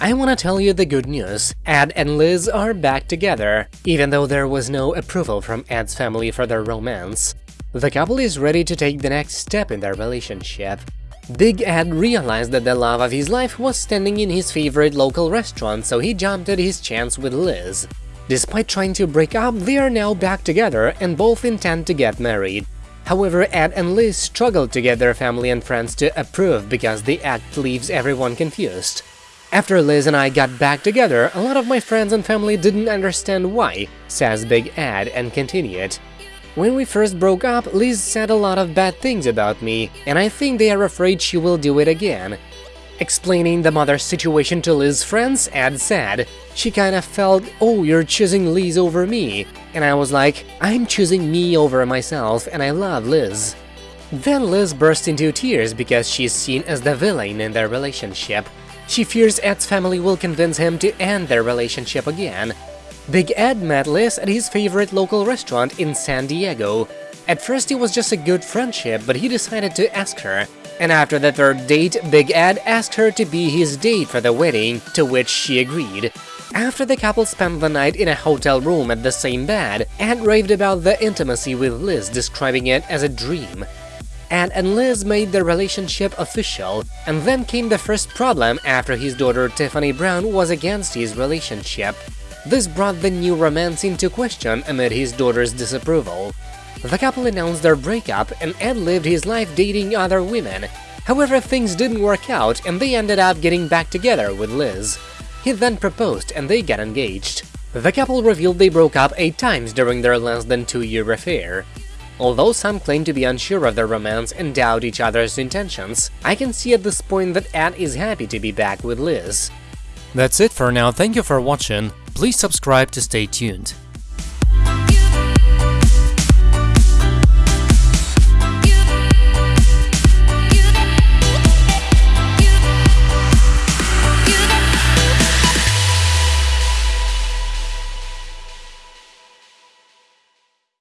I wanna tell you the good news, Ed and Liz are back together, even though there was no approval from Ed's family for their romance. The couple is ready to take the next step in their relationship. Big Ed realized that the love of his life was standing in his favorite local restaurant, so he jumped at his chance with Liz. Despite trying to break up, they are now back together and both intend to get married. However, Ed and Liz struggled to get their family and friends to approve because the act leaves everyone confused. After Liz and I got back together, a lot of my friends and family didn't understand why, says Big Ed and continued. When we first broke up, Liz said a lot of bad things about me, and I think they are afraid she will do it again. Explaining the mother's situation to Liz's friends, Ed said, she kinda felt, oh, you're choosing Liz over me, and I was like, I'm choosing me over myself and I love Liz. Then Liz burst into tears because she's seen as the villain in their relationship. She fears Ed's family will convince him to end their relationship again, Big Ed met Liz at his favorite local restaurant in San Diego. At first it was just a good friendship, but he decided to ask her. And after the third date, Big Ed asked her to be his date for the wedding, to which she agreed. After the couple spent the night in a hotel room at the same bed, Ed raved about the intimacy with Liz, describing it as a dream. Ed and Liz made their relationship official, and then came the first problem after his daughter Tiffany Brown was against his relationship. This brought the new romance into question amid his daughter's disapproval. The couple announced their breakup and Ed lived his life dating other women. However, things didn't work out and they ended up getting back together with Liz. He then proposed and they got engaged. The couple revealed they broke up eight times during their less than two-year affair. Although some claim to be unsure of their romance and doubt each other's intentions, I can see at this point that Ed is happy to be back with Liz. That's it for now, thank you for watching, please subscribe to stay tuned.